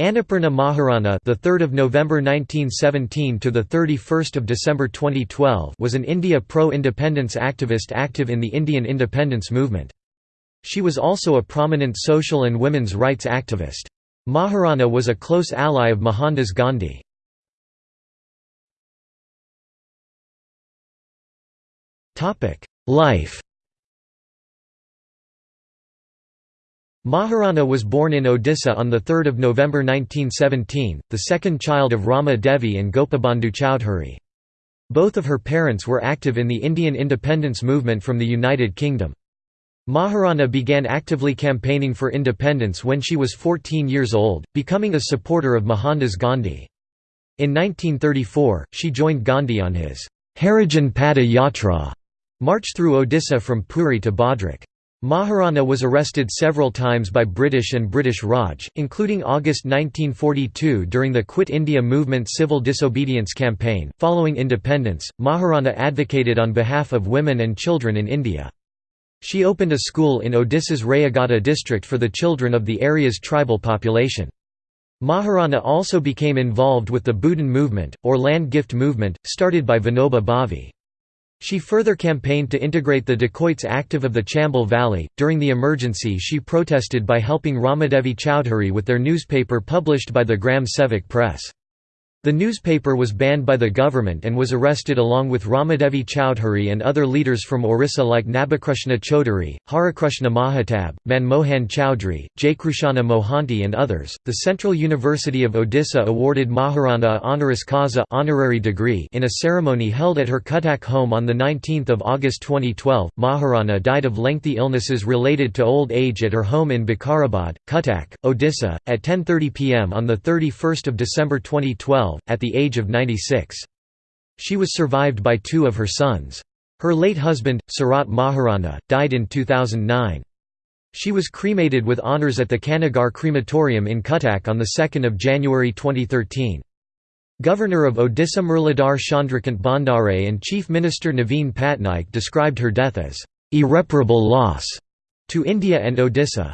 Annapurna Maharana, the 3rd of November 1917 to the 31st of December 2012, was an India pro-independence activist active in the Indian independence movement. She was also a prominent social and women's rights activist. Maharana was a close ally of Mohandas Gandhi. Topic: Life Maharana was born in Odisha on 3 November 1917, the second child of Rama Devi and Gopabandhu Chowdhury. Both of her parents were active in the Indian independence movement from the United Kingdom. Maharana began actively campaigning for independence when she was 14 years old, becoming a supporter of Mohandas Gandhi. In 1934, she joined Gandhi on his Harijan Pada Yatra march through Odisha from Puri to Bhadrak. Maharana was arrested several times by British and British Raj, including August 1942 during the Quit India Movement civil disobedience campaign. Following independence, Maharana advocated on behalf of women and children in India. She opened a school in Odisha's Rayagada district for the children of the area's tribal population. Maharana also became involved with the Bhudan movement, or land gift movement, started by Vinoba Bhave. She further campaigned to integrate the dacoits active of the Chambal Valley. During the emergency, she protested by helping Ramadevi Chowdhury with their newspaper published by the Gram Sevak Press. The newspaper was banned by the government and was arrested along with Ramadevi Chowdhury and other leaders from Orissa like Nabakrushna Chaudhuri, Harakrushna Mahatab, Manmohan Chowdhury, Jaykrushana Mohanty and others. The Central University of Odisha awarded Maharana honoris causa honorary degree in a ceremony held at her Cuttack home on the 19th of August 2012. Maharana died of lengthy illnesses related to old age at her home in Bikarabad, Cuttack, Odisha, at 10:30 p.m. on the 31st of December 2012 at the age of 96. She was survived by two of her sons. Her late husband, Sarat Maharana, died in 2009. She was cremated with honours at the Khannagar crematorium in Cuttack on 2 January 2013. Governor of Odisha Murlidhar Chandrakant Bhandare and Chief Minister Naveen Patnaik described her death as, "...irreparable loss." to India and Odisha.